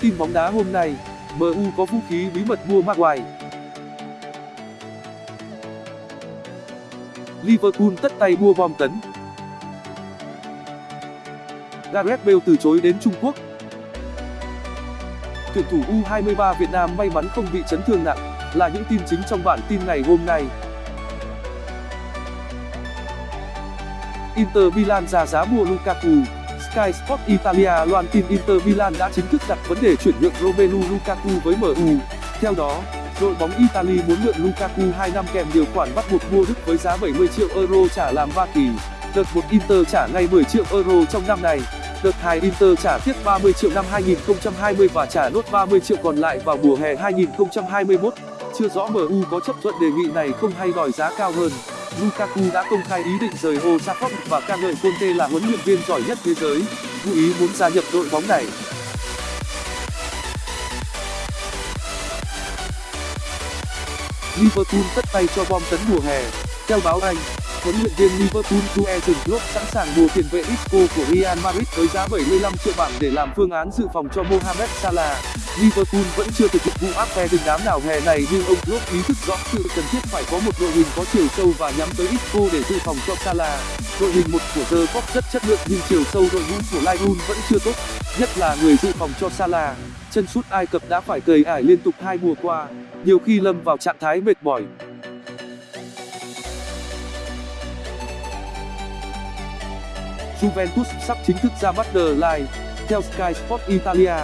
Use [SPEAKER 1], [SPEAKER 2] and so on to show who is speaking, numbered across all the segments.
[SPEAKER 1] Tin bóng đá hôm nay, MU có vũ khí bí mật mua Maguire. Liverpool tất tay mua bom tấn. Gareth Bale từ chối đến Trung Quốc. Tuyển thủ U23 Việt Nam may mắn không bị chấn thương nặng, là những tin chính trong bản tin ngày hôm nay. Inter Milan ra giá mua Lukaku. Sky Sport Italia loan tin Inter Milan đã chính thức đặt vấn đề chuyển nhượng Romelu Lukaku với MU. Theo đó, đội bóng Italy muốn mượn Lukaku 2 năm kèm điều khoản bắt buộc mua Đức với giá 70 triệu euro trả làm ba kỳ. Đợt 1 Inter trả ngay 10 triệu euro trong năm này. Đợt 2 Inter trả tiếp 30 triệu năm 2020 và trả nốt 30 triệu còn lại vào mùa hè 2021. Chưa rõ MU có chấp thuận đề nghị này không hay đòi giá cao hơn. Lukaku đã công khai ý định rời Old Trafford và ca ngợi Conte là huấn luyện viên giỏi nhất thế giới, ngụ ý muốn gia nhập đội bóng này. Liverpool tất tay cho bom tấn mùa hè. Theo báo Anh, huấn luyện viên Liverpool Jurgen Klopp sẵn sàng mua tiền vệ Isco của Real Madrid với giá 75 triệu bảng để làm phương án dự phòng cho Mohamed Salah. Liverpool vẫn chưa thực hiện vụ áp phe đình đám nào hè này nhưng ông Klopp ý thức rõ sự cần thiết phải có một đội hình có chiều sâu và nhắm tới Isco để dự phòng cho Salah. Đội hình một của The Cop rất chất lượng nhưng chiều sâu đội ngũ của Liverpool vẫn chưa tốt, nhất là người dự phòng cho Salah. Chân sút Ai Cập đã phải cầy ải liên tục hai mùa qua, nhiều khi lâm vào trạng thái mệt mỏi. Juventus sắp chính thức ra mắt The Line. Theo Sky Sport Italia,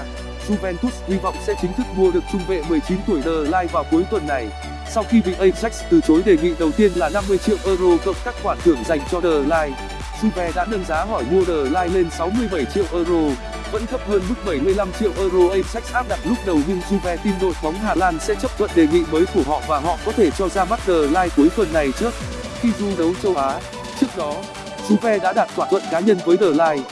[SPEAKER 1] Juventus hy vọng sẽ chính thức mua được trung vệ 19 tuổi The Line vào cuối tuần này. Sau khi bị Ajax từ chối đề nghị đầu tiên là 50 triệu euro cộng các khoản thưởng dành cho The Line, Juve đã nâng giá hỏi mua The Line lên 67 triệu euro, vẫn thấp hơn mức 75 triệu euro Ajax áp đặt lúc đầu nhưng Juve tin đội bóng Hà Lan sẽ chấp thuận đề nghị mới của họ và họ có thể cho ra mắt The Line cuối tuần này trước khi du đấu châu Á. Trước đó, Juve đã đạt thỏa thuận cá nhân với The Line.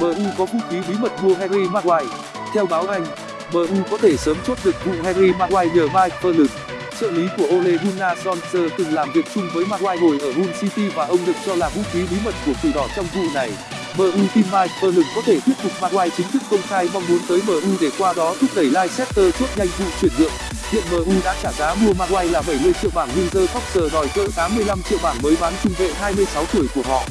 [SPEAKER 1] MU có vũ khí bí mật mua Harry Maguire. Theo báo Anh, MU có thể sớm chốt được vụ Harry Maguire nhờ Mike Phelan. Trợ lý của Ole Gunnar Solskjaer từng làm việc chung với Maguire hồi ở Hull City và ông được cho là vũ khí bí mật của Quỷ Đỏ trong vụ này. MU tin Mike Phelan có thể thuyết phục Maguire chính thức công khai mong muốn tới MU để qua đó thúc đẩy Leicester chốt nhanh vụ chuyển nhượng. Hiện MU đã trả giá mua Maguire là 70 triệu bảng nhưng The Fox đòi cỡ 85 triệu bảng mới bán trung vệ 26 tuổi của họ.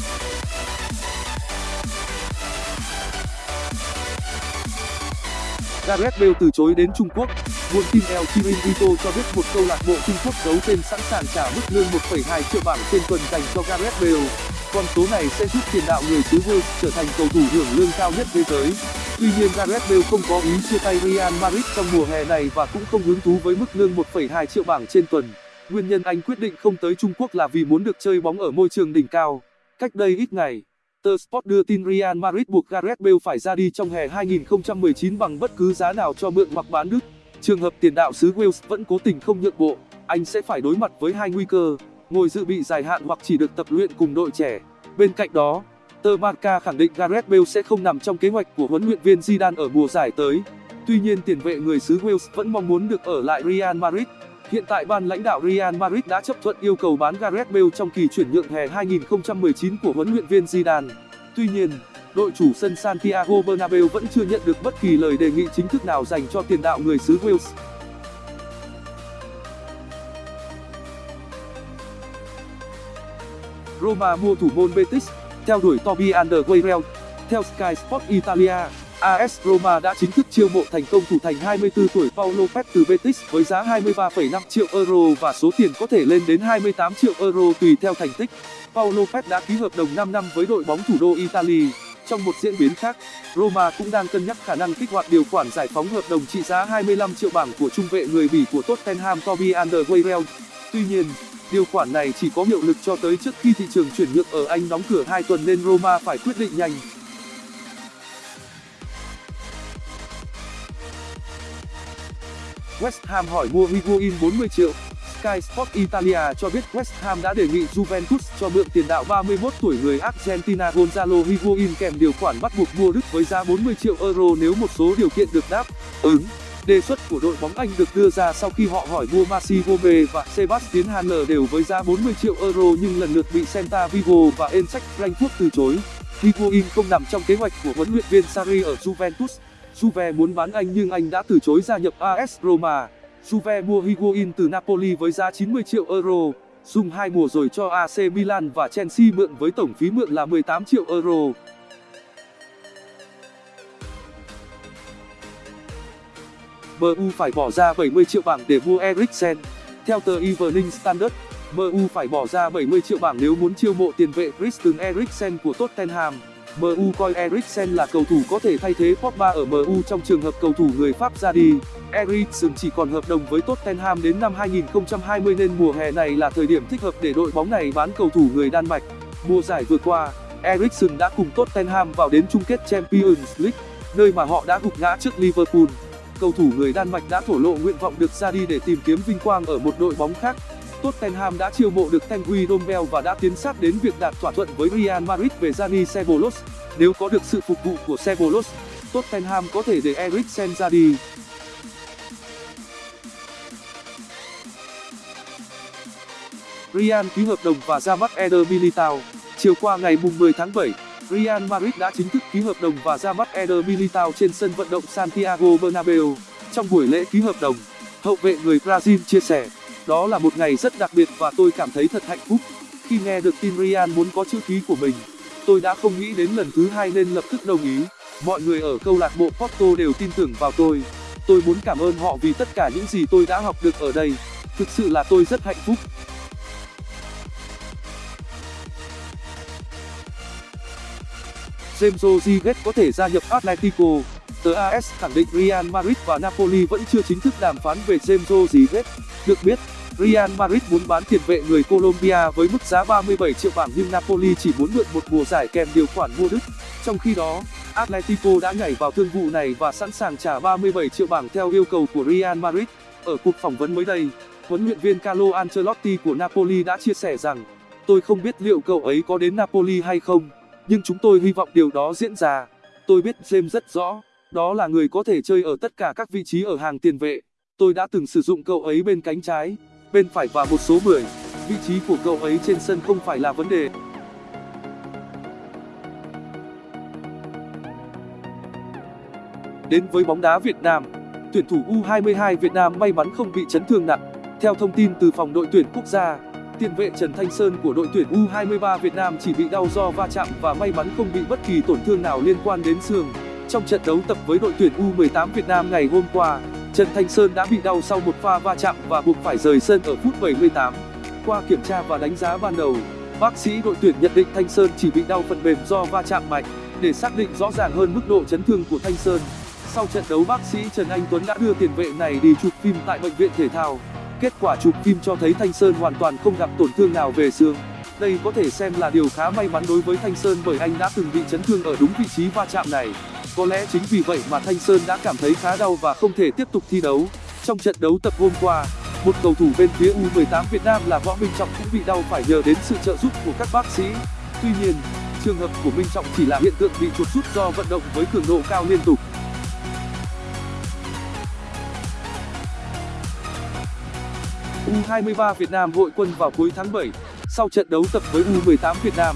[SPEAKER 1] Gareth Bale từ chối đến Trung Quốc. Nguồn tin El Chiringuito cho biết một câu lạc bộ Trung Quốc giấu tên sẵn sàng trả mức lương 1,2 triệu bảng trên tuần dành cho Gareth Bale. Con số này sẽ giúp tiền đạo người xứ Wales trở thành cầu thủ hưởng lương cao nhất thế giới. Tuy nhiên Gareth Bale không có ý chia tay Real Madrid trong mùa hè này và cũng không hứng thú với mức lương 1,2 triệu bảng trên tuần. Nguyên nhân anh quyết định không tới Trung Quốc là vì muốn được chơi bóng ở môi trường đỉnh cao. Cách đây ít ngày, Tờ Sport đưa tin Real Madrid buộc Gareth Bale phải ra đi trong hè 2019 bằng bất cứ giá nào cho mượn hoặc bán Đức. Trường hợp tiền đạo xứ Wales vẫn cố tình không nhượng bộ, anh sẽ phải đối mặt với hai nguy cơ, ngồi dự bị dài hạn hoặc chỉ được tập luyện cùng đội trẻ. Bên cạnh đó, tờ Marca khẳng định Gareth Bale sẽ không nằm trong kế hoạch của huấn luyện viên Zidane ở mùa giải tới. Tuy nhiên tiền vệ người xứ Wales vẫn mong muốn được ở lại Real Madrid. Hiện tại ban lãnh đạo Real Madrid đã chấp thuận yêu cầu bán Gareth Bale trong kỳ chuyển nhượng hè 2019 của huấn luyện viên Zidane. Tuy nhiên, đội chủ sân Santiago Bernabeu vẫn chưa nhận được bất kỳ lời đề nghị chính thức nào dành cho tiền đạo người xứ Wales. Roma mua thủ môn Betis, theo đuổi Toby Alderweireld. Theo Sky Sport Italia, AS Roma đã chính thức chiêu mộ thành công thủ thành 24 tuổi Paulo Lopez từ Betis với giá 23,5 triệu euro và số tiền có thể lên đến 28 triệu euro tùy theo thành tích. Paulo Lopez đã ký hợp đồng 5 năm với đội bóng thủ đô Italy. Trong một diễn biến khác, Roma cũng đang cân nhắc khả năng kích hoạt điều khoản giải phóng hợp đồng trị giá 25 triệu bảng của trung vệ người Bỉ của Tottenham Toby Alderweireld. Tuy nhiên, điều khoản này chỉ có hiệu lực cho tới trước khi thị trường chuyển nhượng ở Anh đóng cửa 2 tuần nên Roma phải quyết định nhanh. West Ham hỏi mua Higuain 40 triệu. Sky Sport Italia cho biết West Ham đã đề nghị Juventus cho mượn tiền đạo 31 tuổi người Argentina Gonzalo Higuain kèm điều khoản bắt buộc mua Đức với giá 40 triệu euro nếu một số điều kiện được đáp ứng đề xuất của đội bóng anh được đưa ra sau khi họ hỏi mua Maxi Gomez và Sebastian Haller đều với giá 40 triệu euro nhưng lần lượt bị Celta Vigo và Eintracht Frankfurt từ chối. Higuain không nằm trong kế hoạch của huấn luyện viên Sarri ở Juventus. Juve muốn bán anh nhưng anh đã từ chối gia nhập AS Roma. Juve mua Higuain từ Napoli với giá 90 triệu euro dùng hai mùa rồi cho AC Milan và Chelsea mượn với tổng phí mượn là 18 triệu euro. MU phải bỏ ra 70 triệu bảng để mua Eriksen. Theo tờ Evening Standard, MU phải bỏ ra 70 triệu bảng nếu muốn chiêu mộ tiền vệ Christian Eriksen của Tottenham. MU coi Eriksen là cầu thủ có thể thay thế Pogba ở MU trong trường hợp cầu thủ người Pháp ra đi. Eriksen chỉ còn hợp đồng với Tottenham đến năm 2020 nên mùa hè này là thời điểm thích hợp để đội bóng này bán cầu thủ người Đan Mạch. Mùa giải vừa qua, Eriksen đã cùng Tottenham vào đến chung kết Champions League, nơi mà họ đã gục ngã trước Liverpool cầu thủ người Đan Mạch đã thổ lộ nguyện vọng được ra đi để tìm kiếm vinh quang ở một đội bóng khác. Tottenham đã chiêu mộ được Tanguy Dombell và đã tiến sát đến việc đạt thỏa thuận với Real Madrid về Dani Ceballos. Nếu có được sự phục vụ của Ceballos, Tottenham có thể để Eriksen ra đi. Real ký hợp đồng và ra mắt Eder Militao. Chiều qua ngày 10 tháng 7, Real Madrid đã chính thức ký hợp đồng và ra mắt Eder Militao trên sân vận động Santiago Bernabeu. Trong buổi lễ ký hợp đồng, hậu vệ người Brazil chia sẻ, đó là một ngày rất đặc biệt và tôi cảm thấy thật hạnh phúc. Khi nghe được tin Real muốn có chữ ký của mình, tôi đã không nghĩ đến lần thứ hai nên lập tức đồng ý. Mọi người ở câu lạc bộ Porto đều tin tưởng vào tôi. Tôi muốn cảm ơn họ vì tất cả những gì tôi đã học được ở đây. Thực sự là tôi rất hạnh phúc. James Rodriguez có thể gia nhập Atletico. Tờ AS khẳng định Real Madrid và Napoli vẫn chưa chính thức đàm phán về James Rodriguez. Được biết, Real Madrid muốn bán tiền vệ người Colombia với mức giá 37 triệu bảng nhưng Napoli chỉ muốn mượn một mùa giải kèm điều khoản mua đứt. Trong khi đó, Atletico đã nhảy vào thương vụ này và sẵn sàng trả 37 triệu bảng theo yêu cầu của Real Madrid. Ở cuộc phỏng vấn mới đây, huấn luyện viên Carlo Ancelotti của Napoli đã chia sẻ rằng, tôi không biết liệu cậu ấy có đến Napoli hay không nhưng chúng tôi hy vọng điều đó diễn ra. Tôi biết James rất rõ, đó là người có thể chơi ở tất cả các vị trí ở hàng tiền vệ. Tôi đã từng sử dụng cậu ấy bên cánh trái, bên phải và một số 10. Vị trí của cậu ấy trên sân không phải là vấn đề. Đến với bóng đá Việt Nam, tuyển thủ U22 Việt Nam may mắn không bị chấn thương nặng. Theo thông tin từ phòng đội tuyển quốc gia, tiền vệ Trần Thanh Sơn của đội tuyển U23 Việt Nam chỉ bị đau do va chạm và may mắn không bị bất kỳ tổn thương nào liên quan đến xương. Trong trận đấu tập với đội tuyển U18 Việt Nam ngày hôm qua, Trần Thanh Sơn đã bị đau sau một pha va chạm và buộc phải rời sân ở phút 78. Qua kiểm tra và đánh giá ban đầu, bác sĩ đội tuyển nhận định Thanh Sơn chỉ bị đau phần mềm do va chạm mạnh. Để xác định rõ ràng hơn mức độ chấn thương của Thanh Sơn, sau trận đấu bác sĩ Trần Anh Tuấn đã đưa tiền vệ này đi chụp phim tại bệnh viện thể thao. Kết quả chụp phim cho thấy Thanh Sơn hoàn toàn không gặp tổn thương nào về xương. Đây có thể xem là điều khá may mắn đối với Thanh Sơn bởi anh đã từng bị chấn thương ở đúng vị trí va chạm này. Có lẽ chính vì vậy mà Thanh Sơn đã cảm thấy khá đau và không thể tiếp tục thi đấu. Trong trận đấu tập hôm qua, một cầu thủ bên phía U18 Việt Nam là Võ Minh Trọng cũng bị đau phải nhờ đến sự trợ giúp của các bác sĩ. Tuy nhiên, trường hợp của Minh Trọng chỉ là hiện tượng bị chuột rút do vận động với cường độ cao liên tục. U23 Việt Nam hội quân vào cuối tháng 7. Sau trận đấu tập với U18 Việt Nam,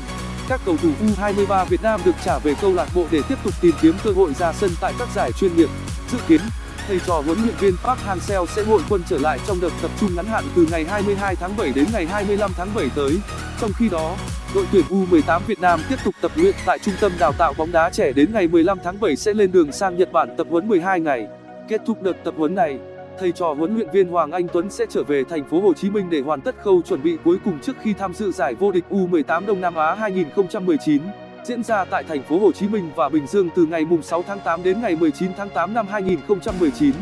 [SPEAKER 1] các cầu thủ U23 Việt Nam được trả về câu lạc bộ để tiếp tục tìm kiếm cơ hội ra sân tại các giải chuyên nghiệp. Dự kiến, thầy trò huấn luyện viên Park Hang-seo sẽ hội quân trở lại trong đợt tập trung ngắn hạn từ ngày 22 tháng 7 đến ngày 25 tháng 7 tới. Trong khi đó, đội tuyển U18 Việt Nam tiếp tục tập luyện tại trung tâm đào tạo bóng đá trẻ đến ngày 15 tháng 7 sẽ lên đường sang Nhật Bản tập huấn 12 ngày. Kết thúc đợt tập huấn này, thầy trò huấn luyện viên Hoàng Anh Tuấn sẽ trở về thành phố Hồ Chí Minh để hoàn tất khâu chuẩn bị cuối cùng trước khi tham dự giải vô địch U18 Đông Nam Á 2019 diễn ra tại thành phố Hồ Chí Minh và Bình Dương từ ngày 6 tháng 8 đến ngày 19 tháng 8 năm 2019.